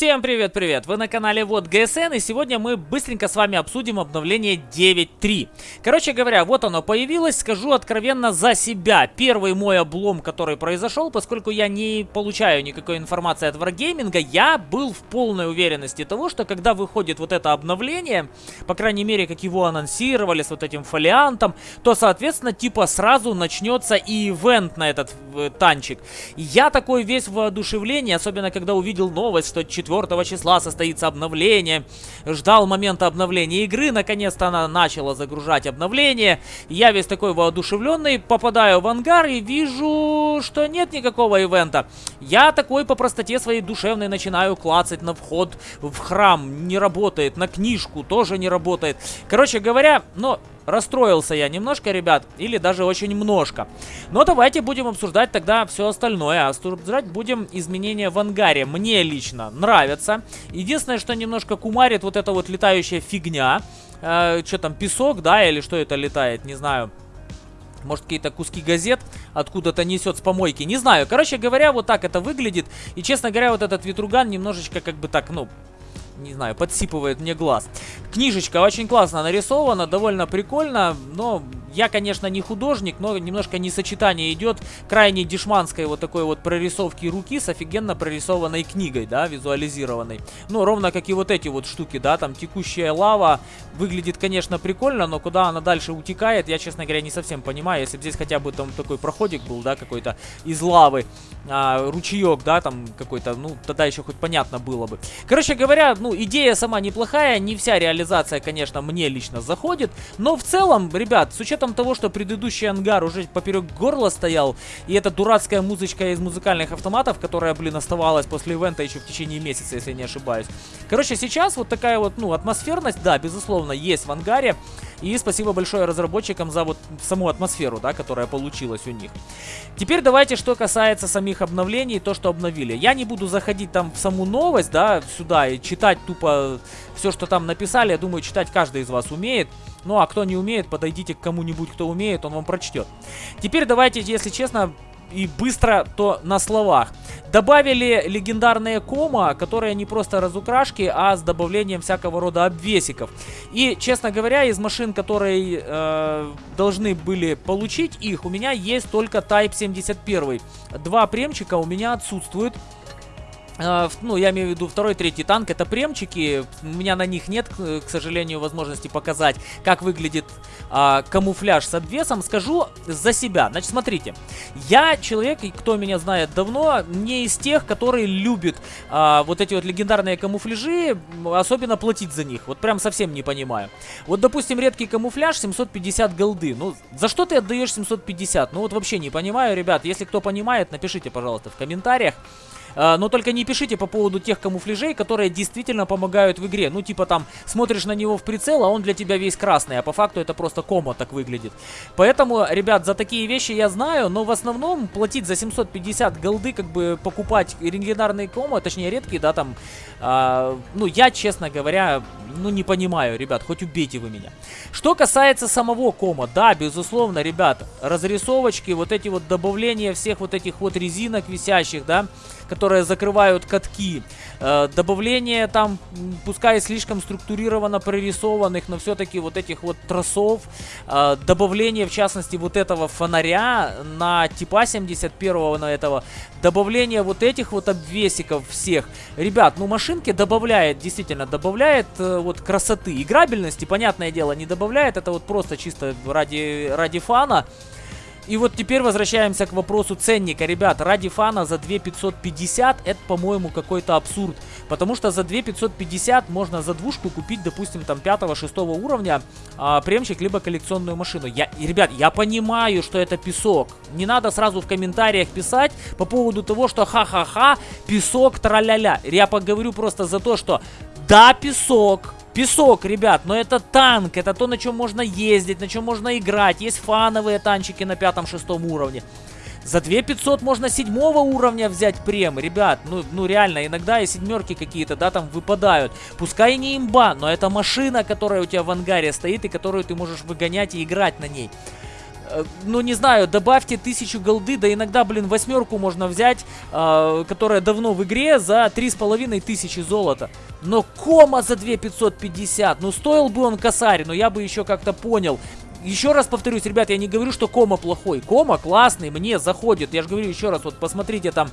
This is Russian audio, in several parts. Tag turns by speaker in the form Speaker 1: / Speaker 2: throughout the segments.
Speaker 1: Всем привет-привет! Вы на канале Вот ГСН, и сегодня мы быстренько с вами обсудим обновление 9.3. Короче говоря, вот оно появилось, скажу откровенно за себя. Первый мой облом, который произошел, поскольку я не получаю никакой информации от Wargaming, я был в полной уверенности того, что когда выходит вот это обновление, по крайней мере, как его анонсировали с вот этим фолиантом, то, соответственно, типа сразу начнется и ивент на этот э, танчик. Я такой весь воодушевление, особенно когда увидел новость, что 4 4 числа состоится обновление. Ждал момента обновления игры, наконец-то она начала загружать обновление. Я весь такой воодушевленный, попадаю в ангар и вижу, что нет никакого ивента. Я такой по простоте своей душевной начинаю клацать на вход в храм. Не работает, на книжку тоже не работает. Короче говоря, ну, Расстроился я немножко, ребят, или даже очень немножко. Но давайте будем обсуждать тогда все остальное. Обсуждать будем изменения в ангаре. Мне лично нравится. Единственное, что немножко кумарит вот эта вот летающая фигня. Э, что там, песок, да, или что это летает, не знаю. Может, какие-то куски газет откуда-то несет с помойки. Не знаю. Короче говоря, вот так это выглядит. И, честно говоря, вот этот ветруган немножечко как бы так, ну, не знаю, подсипывает мне глаз. Книжечка очень классно нарисована, довольно прикольно, но я, конечно, не художник, но немножко несочетание идет крайне дешманской вот такой вот прорисовки руки с офигенно прорисованной книгой, да, визуализированной. Ну, ровно как и вот эти вот штуки, да, там текущая лава выглядит, конечно, прикольно, но куда она дальше утекает, я, честно говоря, не совсем понимаю. Если бы здесь хотя бы там такой проходик был, да, какой-то из лавы, а, ручеек, да, там какой-то, ну, тогда еще хоть понятно было бы. Короче говоря, ну, идея сама неплохая, не вся реализация, конечно, мне лично заходит, но в целом, ребят, с учетом учетом того, что предыдущий ангар уже поперек горла стоял, и эта дурацкая музычка из музыкальных автоматов, которая, блин, оставалась после ивента еще в течение месяца, если не ошибаюсь. Короче, сейчас вот такая вот, ну, атмосферность, да, безусловно, есть в ангаре. И спасибо большое разработчикам за вот саму атмосферу, да, которая получилась у них. Теперь давайте, что касается самих обновлений, то, что обновили. Я не буду заходить там в саму новость, да, сюда и читать тупо все, что там написали. Я думаю, читать каждый из вас умеет. Ну, а кто не умеет, подойдите к кому-нибудь, кто умеет, он вам прочтет. Теперь давайте, если честно, и быстро, то на словах. Добавили легендарные кома, которые не просто разукрашки, а с добавлением всякого рода обвесиков. И, честно говоря, из машин, которые э, должны были получить их, у меня есть только Type 71. Два премчика у меня отсутствуют. А, ну, я имею в виду второй, третий танк, это премчики, у меня на них нет, к сожалению, возможности показать, как выглядит а, камуфляж с обвесом, скажу за себя. Значит, смотрите, я человек, кто меня знает давно, не из тех, которые любят а, вот эти вот легендарные камуфляжи, особенно платить за них, вот прям совсем не понимаю. Вот, допустим, редкий камуфляж 750 голды, ну, за что ты отдаешь 750? Ну, вот вообще не понимаю, ребят, если кто понимает, напишите, пожалуйста, в комментариях. А, но только не пишите по поводу тех камуфляжей, которые действительно помогают в игре. Ну, типа там, смотришь на него в прицел, а он для тебя весь красный, а по факту это просто комо так выглядит. Поэтому, ребят, за такие вещи я знаю, но в основном платить за 750 голды, как бы покупать легендарные комо, точнее редкие, да, там, э, ну, я, честно говоря, ну, не понимаю, ребят, хоть убейте вы меня. Что касается самого кома, да, безусловно, ребят, разрисовочки, вот эти вот добавления всех вот этих вот резинок висящих, да, которые закрывают катки. Э, добавление там, пускай слишком структурированно прорисованных, но все-таки вот этих вот тросов. Э, добавление, в частности, вот этого фонаря на типа 71 на этого. Добавление вот этих вот обвесиков всех. Ребят, ну машинки добавляет, действительно, добавляет э, вот красоты. Играбельности, понятное дело, не добавляет. Это вот просто чисто ради, ради фана. И вот теперь возвращаемся к вопросу ценника. Ребят, ради фана за 2550 это, по-моему, какой-то абсурд. Потому что за 2550 можно за двушку купить, допустим, там 5-6 уровня а, премчик, либо коллекционную машину. Я, ребят, я понимаю, что это песок. Не надо сразу в комментариях писать по поводу того, что ха-ха-ха, песок, траля-ля. Я поговорю просто за то, что да, песок, Песок, ребят, но это танк, это то, на чем можно ездить, на чем можно играть. Есть фановые танчики на пятом-шестом уровне. За 2500 можно седьмого уровня взять прем, ребят. Ну, ну реально, иногда и седьмерки какие-то, да, там выпадают. Пускай не имба, но это машина, которая у тебя в ангаре стоит и которую ты можешь выгонять и играть на ней. Э, ну не знаю, добавьте тысячу голды, да иногда, блин, восьмерку можно взять, э, которая давно в игре, за три с половиной тысячи золота. Но кома за 2550, ну стоил бы он косарь, но я бы еще как-то понял. Еще раз повторюсь, ребят, я не говорю, что кома плохой. Кома классный, мне заходит. Я же говорю еще раз, вот посмотрите там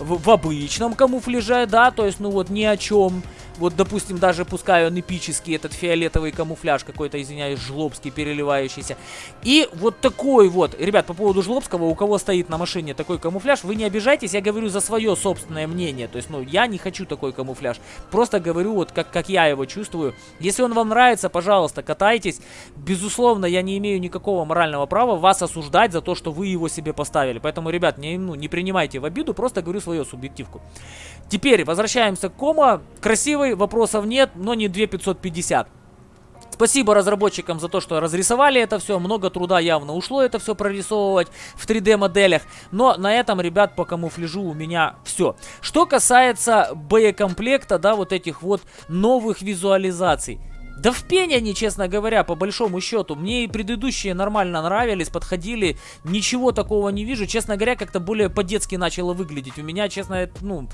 Speaker 1: в, в обычном камуфляже, да, то есть, ну вот ни о чем. Вот, допустим, даже пускай он эпический, этот фиолетовый камуфляж какой-то, извиняюсь, жлобский, переливающийся. И вот такой вот, ребят, по поводу жлобского, у кого стоит на машине такой камуфляж, вы не обижайтесь, я говорю за свое собственное мнение. То есть, ну, я не хочу такой камуфляж. Просто говорю вот, как, как я его чувствую. Если он вам нравится, пожалуйста, катайтесь. Безусловно, я не имею никакого морального права вас осуждать за то, что вы его себе поставили. Поэтому, ребят, не, ну, не принимайте в обиду, просто говорю свою субъективку. Теперь возвращаемся к кома. Красивый вопросов нет, но не 2550. Спасибо разработчикам за то, что разрисовали это все. Много труда явно ушло это все прорисовывать в 3D моделях. Но на этом, ребят, по камуфляжу у меня все. Что касается боекомплекта, да, вот этих вот новых визуализаций. Да в пень они, честно говоря, по большому счету. Мне и предыдущие нормально нравились, подходили. Ничего такого не вижу. Честно говоря, как-то более по-детски начало выглядеть. У меня, честно, ну,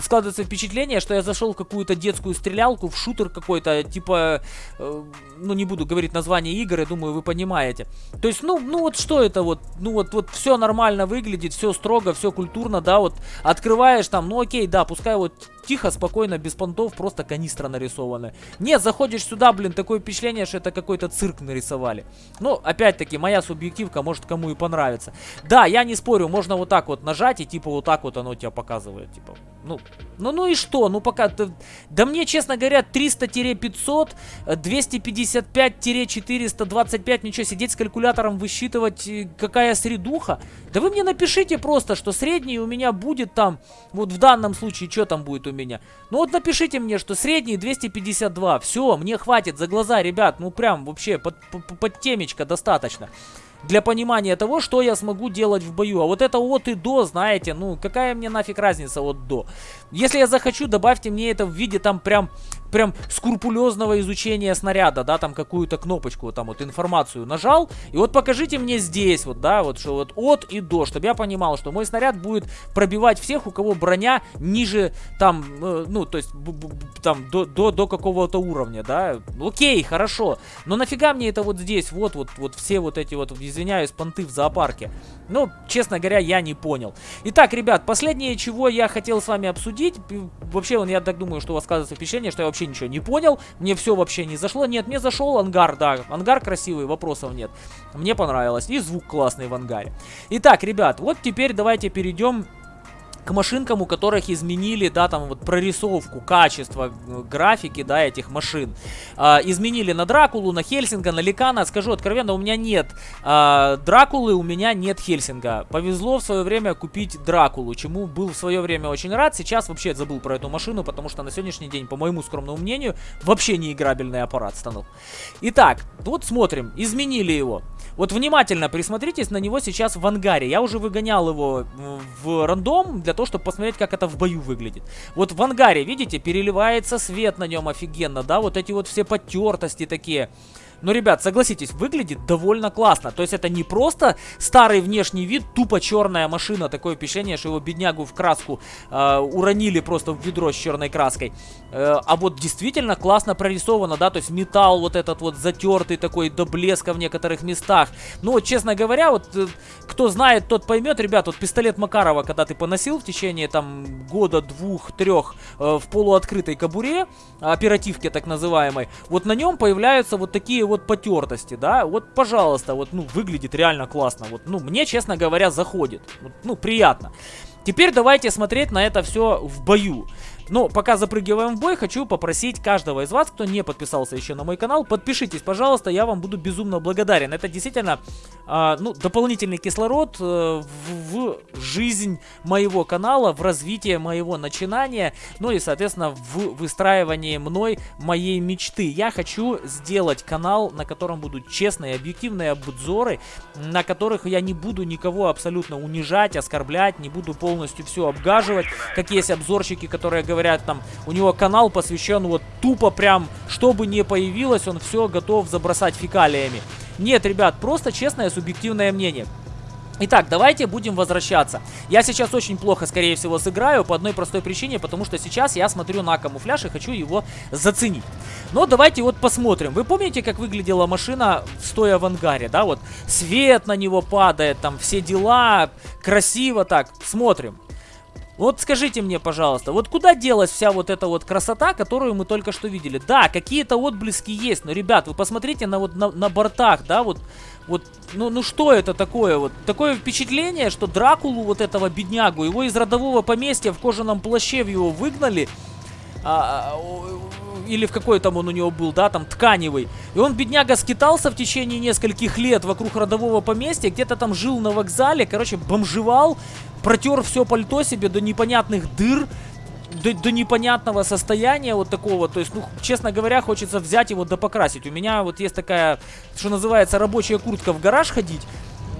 Speaker 1: складывается впечатление, что я зашел в какую-то детскую стрелялку, в шутер какой-то, типа, э, ну, не буду говорить название игры, думаю, вы понимаете. То есть, ну, ну вот что это вот? Ну вот, вот все нормально выглядит, все строго, все культурно, да, вот открываешь там, ну окей, да, пускай вот тихо, спокойно, без понтов, просто канистра нарисована. Нет, заходишь сюда, блин, такое впечатление, что это какой-то цирк нарисовали. Ну, опять-таки, моя субъективка, может кому и понравится. Да, я не спорю, можно вот так вот нажать, и типа вот так вот оно тебя показывает, типа, ну, ну, ну и что? Ну, пока... Да, да мне, честно говоря, 300-500, 255-425, ничего, сидеть с калькулятором, высчитывать, э, какая средуха. Да вы мне напишите просто, что средний у меня будет там, вот в данном случае, что там будет у меня. Ну вот напишите мне, что средний 252. Все, мне хватит за глаза, ребят, ну прям вообще под, под, под темечко достаточно для понимания того, что я смогу делать в бою. А вот это от и до, знаете, ну какая мне нафиг разница от до. Если я захочу, добавьте мне это в виде там прям прям скрупулезного изучения снаряда, да, там какую-то кнопочку, там вот информацию нажал, и вот покажите мне здесь, вот, да, вот, что вот от и до, чтобы я понимал, что мой снаряд будет пробивать всех, у кого броня ниже, там, э, ну, то есть, там, до, до, до какого-то уровня, да, окей, хорошо, но нафига мне это вот здесь, вот, вот, вот все вот эти вот, извиняюсь, понты в зоопарке, ну, честно говоря, я не понял. Итак, ребят, последнее, чего я хотел с вами обсудить, вообще, я так думаю, что у вас складывается впечатление, что я вообще ничего не понял, мне все вообще не зашло. Нет, мне зашел ангар, да, ангар красивый, вопросов нет. Мне понравилось, и звук классный в ангаре. Итак, ребят, вот теперь давайте перейдем к машинкам, у которых изменили, да, там вот прорисовку, качество э, графики, да, этих машин. А, изменили на Дракулу, на Хельсинга, на Ликана. Скажу откровенно, у меня нет а, Дракулы, у меня нет Хельсинга. Повезло в свое время купить Дракулу, чему был в свое время очень рад. Сейчас вообще забыл про эту машину, потому что на сегодняшний день, по моему скромному мнению, вообще не играбельный аппарат станул. Итак, вот смотрим, изменили его. Вот внимательно присмотритесь на него сейчас в ангаре. Я уже выгонял его в рандом для того, чтобы посмотреть, как это в бою выглядит. Вот в ангаре, видите, переливается свет на нем офигенно, да, вот эти вот все потертости такие. Но, ребят, согласитесь, выглядит довольно классно. То есть это не просто старый внешний вид, тупо черная машина. Такое впечатление, что его беднягу в краску э, уронили просто в ведро с черной краской. Э, а вот действительно классно прорисовано, да, то есть металл вот этот вот затертый такой до блеска в некоторых местах. Ну, вот, честно говоря, вот э, кто знает, тот поймет, ребят, вот пистолет Макарова, когда ты поносил в течение там года, двух, трех э, в полуоткрытой кобуре, оперативке так называемой, вот на нем появляются вот такие вот потертости, да, вот, пожалуйста, вот, ну, выглядит реально классно, вот, ну, мне, честно говоря, заходит, ну, приятно. Теперь давайте смотреть на это все в бою. Но пока запрыгиваем в бой, хочу попросить каждого из вас, кто не подписался еще на мой канал, подпишитесь, пожалуйста, я вам буду безумно благодарен. Это действительно, э, ну, дополнительный кислород э, в, в жизнь моего канала, в развитие моего начинания, ну и, соответственно, в выстраивании мной моей мечты. Я хочу сделать канал, на котором будут честные, объективные обзоры, на которых я не буду никого абсолютно унижать, оскорблять, не буду полностью все обгаживать, как есть обзорщики, которые говорят, говорят, там, у него канал посвящен вот тупо прям, что бы ни появилось, он все готов забросать фекалиями. Нет, ребят, просто честное субъективное мнение. Итак, давайте будем возвращаться. Я сейчас очень плохо, скорее всего, сыграю по одной простой причине, потому что сейчас я смотрю на камуфляж и хочу его заценить. Но давайте вот посмотрим. Вы помните, как выглядела машина, стоя в ангаре, да? Вот свет на него падает, там все дела, красиво так. Смотрим. Вот скажите мне, пожалуйста, вот куда делась вся вот эта вот красота, которую мы только что видели? Да, какие-то отблески есть, но, ребят, вы посмотрите на вот на, на бортах, да, вот, вот, ну, ну что это такое? Вот такое впечатление, что Дракулу, вот этого беднягу, его из родового поместья в кожаном плаще в его выгнали, а, а или в какой там он у него был, да, там тканевый. И он, бедняга, скитался в течение нескольких лет вокруг родового поместья, где-то там жил на вокзале, короче, бомжевал, протер все пальто себе до непонятных дыр, до, до непонятного состояния вот такого. То есть, ну, честно говоря, хочется взять его да покрасить. У меня вот есть такая, что называется, рабочая куртка в гараж ходить.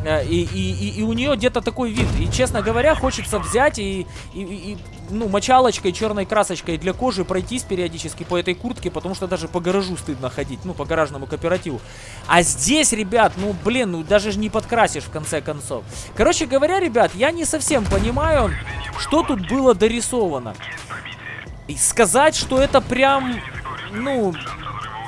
Speaker 1: Э, и, и, и, и у нее где-то такой вид. И, честно говоря, хочется взять и, и, и ну, мочалочкой, черной красочкой для кожи пройтись периодически по этой куртке, потому что даже по гаражу стыдно ходить, ну, по гаражному кооперативу. А здесь, ребят, ну, блин, ну, даже не подкрасишь в конце концов. Короче говоря, ребят, я не совсем понимаю, что тут было дорисовано. И сказать, что это прям, ну,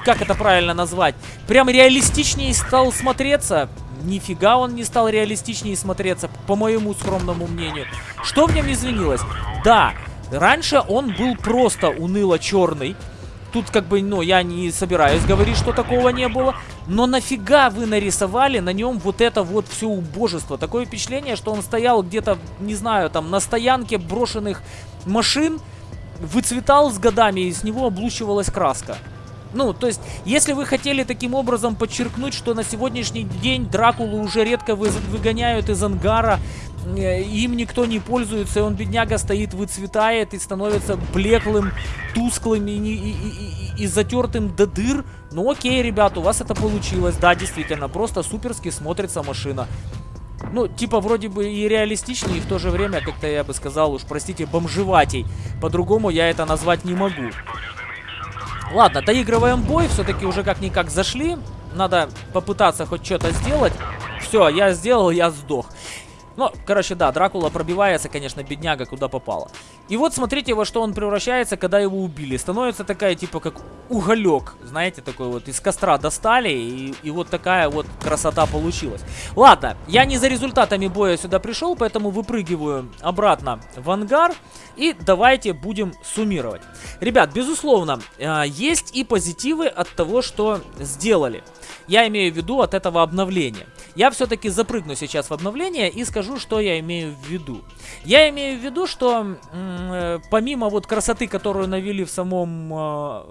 Speaker 1: как это правильно назвать, прям реалистичнее стал смотреться, нифига он не стал реалистичнее смотреться, по моему скромному мнению. Что в нем изменилось? Да, раньше он был просто уныло-черный. Тут как бы, ну, я не собираюсь говорить, что такого не было. Но нафига вы нарисовали на нем вот это вот все убожество? Такое впечатление, что он стоял где-то, не знаю, там, на стоянке брошенных машин, выцветал с годами, и с него облучивалась краска. Ну, то есть, если вы хотели таким образом подчеркнуть, что на сегодняшний день Дракулу уже редко вы, выгоняют из ангара, э, им никто не пользуется, и он, бедняга, стоит, выцветает и становится блеклым, тусклым и, и, и, и, и затертым до дыр, ну окей, ребят, у вас это получилось, да, действительно, просто суперски смотрится машина. Ну, типа, вроде бы и реалистичнее, и в то же время, как-то я бы сказал, уж, простите, бомжеватей. По-другому я это назвать не могу. Ладно, доигрываем бой. Все-таки уже как-никак зашли. Надо попытаться хоть что-то сделать. Все, я сделал, я сдох. Ну, короче, да, Дракула пробивается, конечно, бедняга, куда попало. И вот смотрите, во что он превращается, когда его убили. Становится такая, типа, как уголек, знаете, такой вот, из костра достали, и, и вот такая вот красота получилась. Ладно, я не за результатами боя сюда пришел, поэтому выпрыгиваю обратно в ангар, и давайте будем суммировать. Ребят, безусловно, э, есть и позитивы от того, что сделали. Я имею в виду от этого обновления. Я все-таки запрыгну сейчас в обновление и скажу, что я имею в виду. Я имею в виду, что э, помимо вот красоты, которую навели в самом... Э,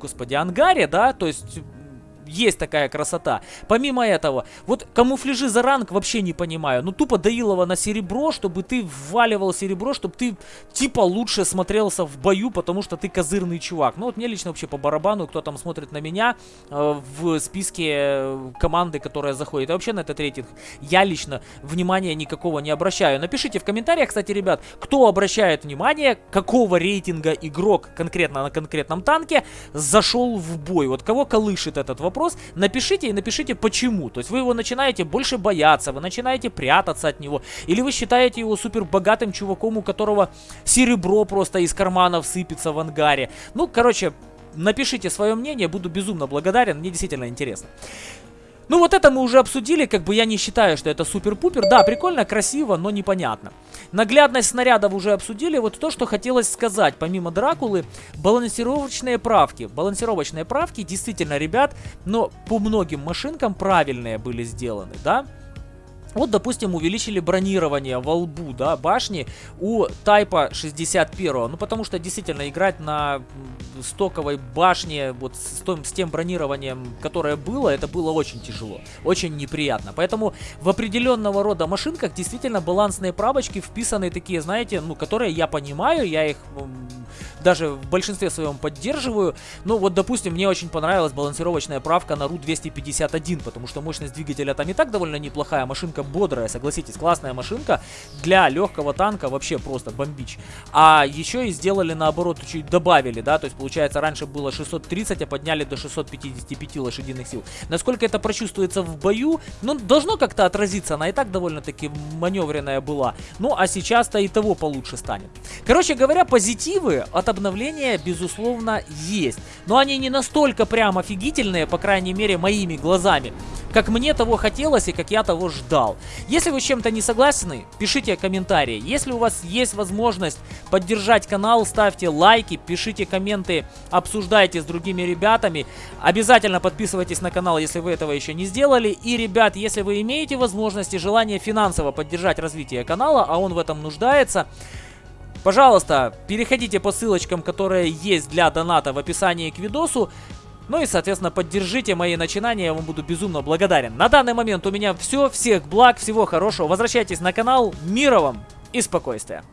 Speaker 1: господи, ангаре, да, то есть есть такая красота. Помимо этого, вот камуфляжи за ранг вообще не понимаю. Ну, тупо доилово на серебро, чтобы ты вваливал серебро, чтобы ты типа лучше смотрелся в бою, потому что ты козырный чувак. Ну, вот мне лично вообще по барабану, кто там смотрит на меня э, в списке э, команды, которая заходит. И вообще на этот рейтинг я лично внимания никакого не обращаю. Напишите в комментариях, кстати, ребят, кто обращает внимание, какого рейтинга игрок конкретно на конкретном танке зашел в бой. Вот кого колышет этот вопрос вопрос, напишите и напишите почему. То есть вы его начинаете больше бояться, вы начинаете прятаться от него, или вы считаете его супер богатым чуваком, у которого серебро просто из карманов сыпется в ангаре. Ну, короче, напишите свое мнение, буду безумно благодарен, мне действительно интересно. Ну вот это мы уже обсудили, как бы я не считаю, что это супер-пупер. Да, прикольно, красиво, но непонятно. Наглядность снарядов уже обсудили. Вот то, что хотелось сказать, помимо Дракулы, балансировочные правки. Балансировочные правки действительно, ребят, но по многим машинкам правильные были сделаны, да? Вот, допустим, увеличили бронирование во лбу, да, башни у Тайпа 61. Ну, потому что действительно играть на стоковой башне, вот с, том, с тем бронированием, которое было, это было очень тяжело, очень неприятно. Поэтому в определенного рода машинках действительно балансные правочки вписаны такие, знаете, ну, которые я понимаю, я их даже в большинстве своем поддерживаю. Ну вот, допустим, мне очень понравилась балансировочная правка на RU-251, потому что мощность двигателя там и так довольно неплохая, машинка бодрая, согласитесь, классная машинка. Для легкого танка вообще просто бомбич. А еще и сделали наоборот, чуть добавили, да, то есть получается раньше было 630, а подняли до 655 лошадиных сил. Насколько это прочувствуется в бою, ну, должно как-то отразиться, она и так довольно-таки маневренная была. Ну, а сейчас-то и того получше станет. Короче говоря, позитивы от обновления, безусловно, есть. Но они не настолько прям офигительные, по крайней мере, моими глазами как мне того хотелось и как я того ждал. Если вы с чем-то не согласны, пишите комментарии. Если у вас есть возможность поддержать канал, ставьте лайки, пишите комменты, обсуждайте с другими ребятами. Обязательно подписывайтесь на канал, если вы этого еще не сделали. И, ребят, если вы имеете возможность и желание финансово поддержать развитие канала, а он в этом нуждается, Пожалуйста, переходите по ссылочкам, которые есть для доната в описании к видосу. Ну и, соответственно, поддержите мои начинания, я вам буду безумно благодарен. На данный момент у меня все, всех благ, всего хорошего. Возвращайтесь на канал, мира вам и спокойствия.